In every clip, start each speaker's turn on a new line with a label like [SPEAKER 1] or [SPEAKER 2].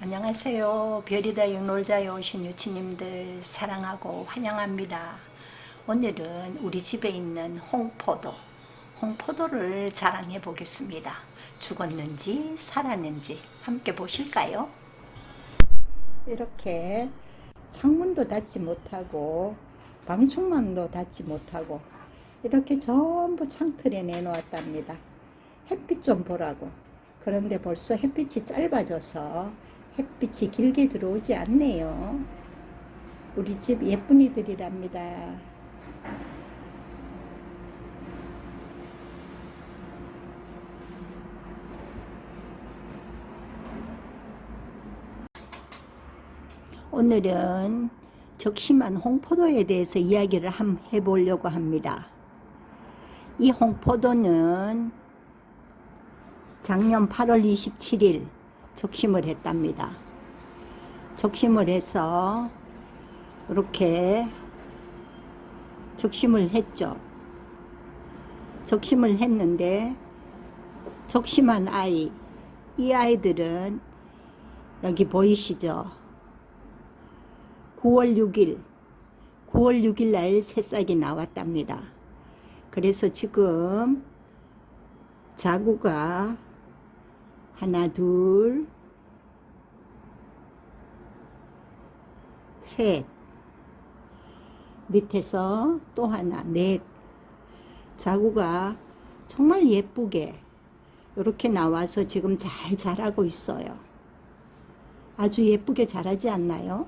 [SPEAKER 1] 안녕하세요. 별이다 영놀자에 오신 유치님들 사랑하고 환영합니다. 오늘은 우리 집에 있는 홍포도, 홍포도를 자랑해 보겠습니다. 죽었는지 살았는지 함께 보실까요? 이렇게 창문도 닫지 못하고 방충망도 닫지 못하고 이렇게 전부 창틀에 내놓았답니다. 햇빛 좀 보라고. 그런데 벌써 햇빛이 짧아져서 햇빛이 길게 들어오지 않네요. 우리 집 예쁜이들이랍니다. 오늘은 적심한 홍포도에 대해서 이야기를 한번 해보려고 합니다. 이 홍포도는 작년 8월 27일 적심을 했답니다. 적심을 해서 이렇게 적심을 했죠. 적심을 했는데 적심한 아이 이 아이들은 여기 보이시죠? 9월 6일 9월 6일 날 새싹이 나왔답니다. 그래서 지금 자구가 하나 둘 셋, 밑에서 또 하나, 넷. 자구가 정말 예쁘게 이렇게 나와서 지금 잘 자라고 있어요. 아주 예쁘게 자라지 않나요?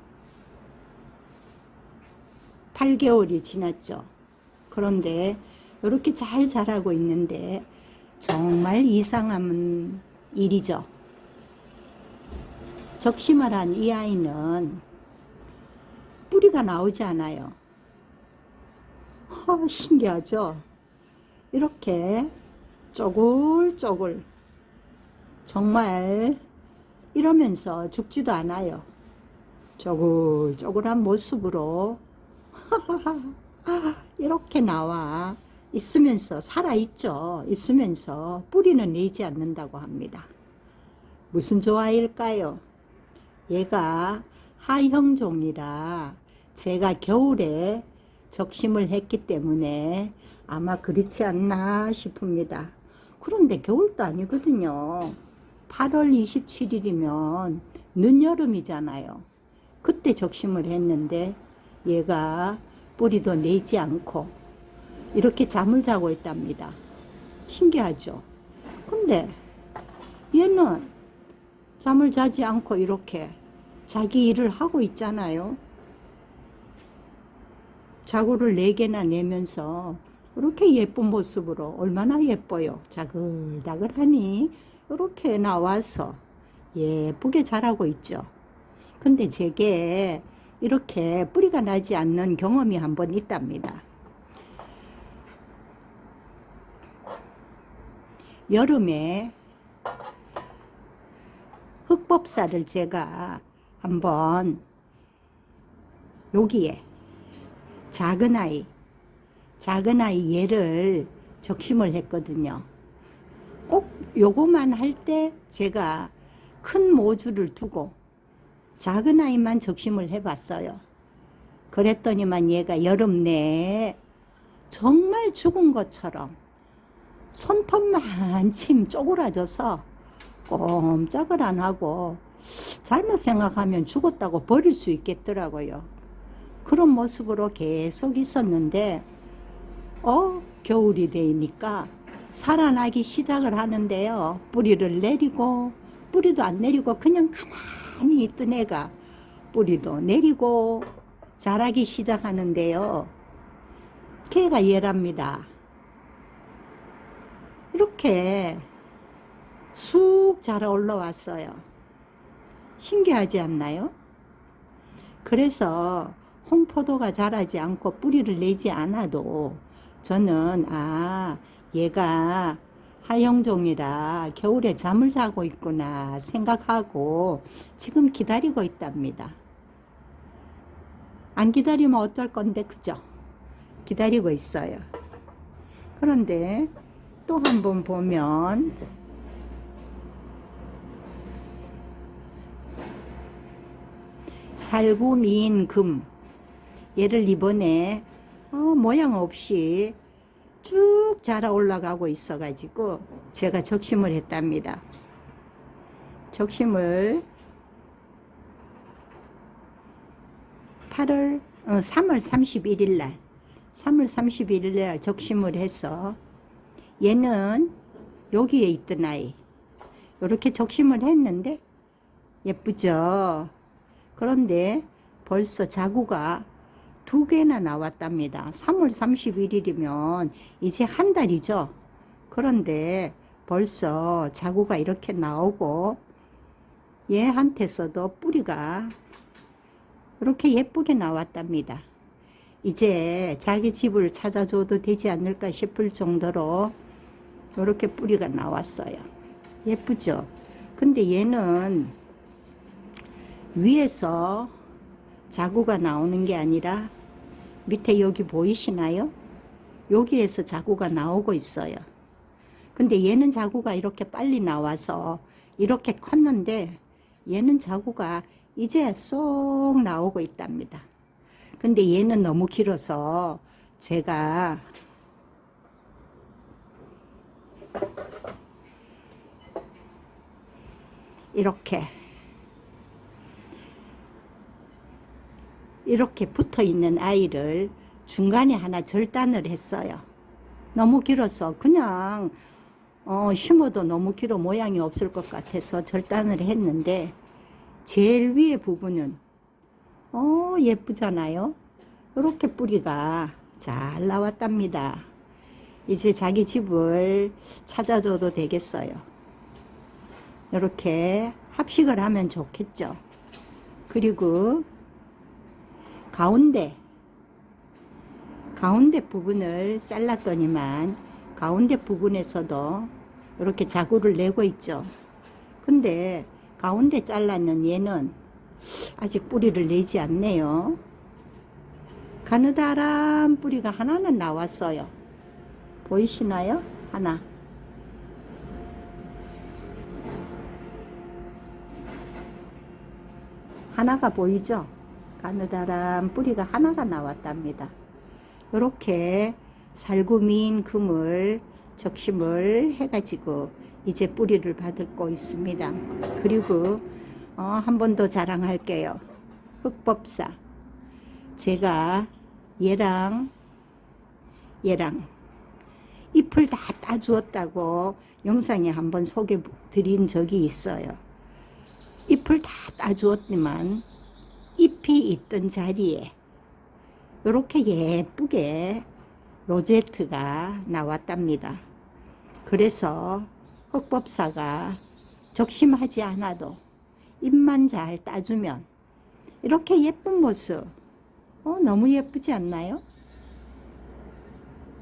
[SPEAKER 1] 8개월이 지났죠. 그런데 이렇게 잘 자라고 있는데 정말 이상한 일이죠. 적심을 한 이 아이는 뿌리가 나오지 않아요. 어, 신기하죠? 이렇게 쪼글쪼글 정말 이러면서 죽지도 않아요. 쪼글쪼글한 모습으로 이렇게 나와 있으면서 살아있죠. 있으면서 뿌리는 내지 않는다고 합니다. 무슨 조화일까요? 얘가 하형종이라 제가 겨울에 적심을 했기 때문에 아마 그렇지 않나 싶습니다. 그런데 겨울도 아니거든요. 8월 27일이면 늦여름이잖아요. 그때 적심을 했는데 얘가 뿌리도 내지 않고 이렇게 잠을 자고 있답니다. 신기하죠? 근데 얘는 잠을 자지 않고 이렇게 자기 일을 하고 있잖아요. 자구를 4개나 내면서 이렇게 예쁜 모습으로 얼마나 예뻐요. 자글자글하니 이렇게 나와서 예쁘게 자라고 있죠. 근데 제게 이렇게 뿌리가 나지 않는 경험이 한 번 있답니다. 여름에 흑법사를 제가 한번 여기에 작은 아이 작은 아이 얘를 적심을 했거든요. 꼭 요거만 할 때 제가 큰 모주를 두고 작은 아이만 적심을 해 봤어요. 그랬더니만 얘가 여름 내에 정말 죽은 것처럼 손톱만 침 쪼그라져서 꼼짝을 안 하고 잘못 생각하면 죽었다고 버릴 수 있겠더라고요. 그런 모습으로 계속 있었는데 어 겨울이 되니까 살아나기 시작을 하는데요. 뿌리를 내리고 뿌리도 안 내리고 그냥 가만히 있던 애가 뿌리도 내리고 자라기 시작하는데요. 걔가 얘랍니다. 이렇게 쑥 자라 올라왔어요. 신기하지 않나요? 그래서 홍포도가 자라지 않고 뿌리를 내지 않아도 저는 아 얘가 하영종이라 겨울에 잠을 자고 있구나 생각하고 지금 기다리고 있답니다. 안 기다리면 어쩔 건데 그죠? 기다리고 있어요. 그런데 또 한 번 보면 살구 미인 금. 얘를 이번에 어, 모양 없이 쭉 자라 올라가고 있어 가지고 제가 적심을 했답니다. 적심을 8월 어, 3월 31일 날 3월 31일 날 적심을 해서 얘는 여기에 있던 아이. 이렇게 적심을 했는데 예쁘죠? 그런데 벌써 자구가 두 개나 나왔답니다. 3월 31일이면 이제 한 달이죠? 그런데 벌써 자구가 이렇게 나오고 얘한테서도 뿌리가 이렇게 예쁘게 나왔답니다. 이제 자기 집을 찾아줘도 되지 않을까 싶을 정도로 이렇게 뿌리가 나왔어요. 예쁘죠? 근데 얘는 위에서 자구가 나오는 게 아니라 밑에 여기 보이시나요? 여기에서 자구가 나오고 있어요. 근데 얘는 자구가 이렇게 빨리 나와서 이렇게 컸는데 얘는 자구가 이제 쏙 나오고 있답니다. 근데 얘는 너무 길어서 제가 이렇게. 이렇게 붙어 있는 아이를 중간에 하나 절단을 했어요. 너무 길어서 그냥 어, 심어도 너무 길어 모양이 없을 것 같아서 절단을 했는데 제일 위에 부분은 어 예쁘잖아요. 이렇게 뿌리가 잘 나왔답니다. 이제 자기 집을 찾아줘도 되겠어요 이렇게 합식을 하면 좋겠죠. 그리고 가운데 가운데 부분을 잘랐더니만 가운데 부분에서도 이렇게 자구를 내고 있죠. 근데 가운데 잘랐는 얘는 아직 뿌리를 내지 않네요. 가느다란 뿌리가 하나는 나왔어요. 보이시나요? 하나 하나가 보이죠? 가느다란 뿌리가 하나가 나왔답니다. 이렇게 살구민 금을 적심을 해가지고 이제 뿌리를 받고 있습니다. 그리고 어, 한 번 더 자랑할게요. 흑법사 제가 얘랑 얘랑 잎을 다 따주었다고 영상에 한번 소개 드린 적이 있어요. 잎을 다 따주었지만 잎이 있던 자리에 이렇게 예쁘게 로제트가 나왔답니다. 그래서 흑법사가 적심하지 않아도 잎만 잘 따주면 이렇게 예쁜 모습 어, 너무 예쁘지 않나요?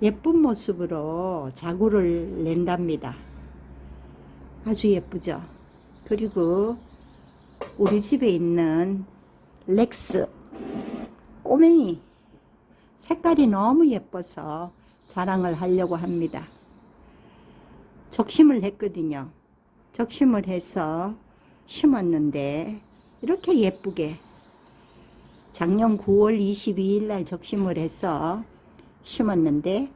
[SPEAKER 1] 예쁜 모습으로 자구를 낸답니다. 아주 예쁘죠? 그리고 우리 집에 있는 렉스 꼬맹이 색깔이 너무 예뻐서 자랑을 하려고 합니다. 적심을 했거든요. 적심을 해서 심었는데 이렇게 예쁘게 작년 9월 22일 날 적심을 해서 심었는데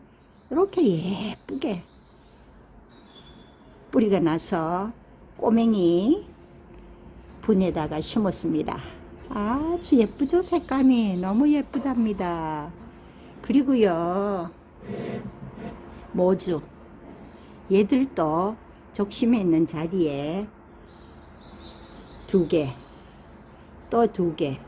[SPEAKER 1] 이렇게 예쁘게 뿌리가 나서 꼬맹이 분에다가 심었습니다. 아주 예쁘죠 색감이 너무 예쁘답니다. 그리고요 모주 얘들도 적심에 있는 자리에 두 개, 또 두 개,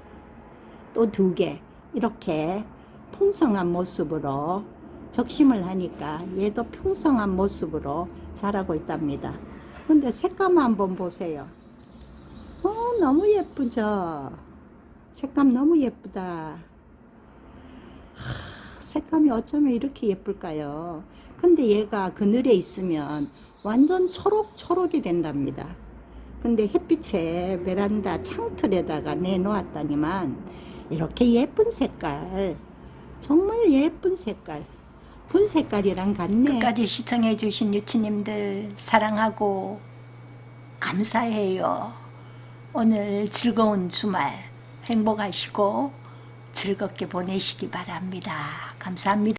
[SPEAKER 1] 또 두 개 이렇게 풍성한 모습으로 적심을 하니까 얘도 풍성한 모습으로 자라고 있답니다. 근데 색감 한번 보세요. 어, 너무 예쁘죠? 색감 너무 예쁘다. 하, 색감이 어쩌면 이렇게 예쁠까요? 근데 얘가 그늘에 있으면 완전 초록초록이 된답니다. 근데 햇빛에 베란다 창틀에다가 내놓았다니만 이렇게 예쁜 색깔 정말 예쁜 색깔 분 색깔이랑 같네 끝까지 시청해 주신 유치님들 사랑하고 감사해요 오늘 즐거운 주말 행복하시고 즐겁게 보내시기 바랍니다. 감사합니다.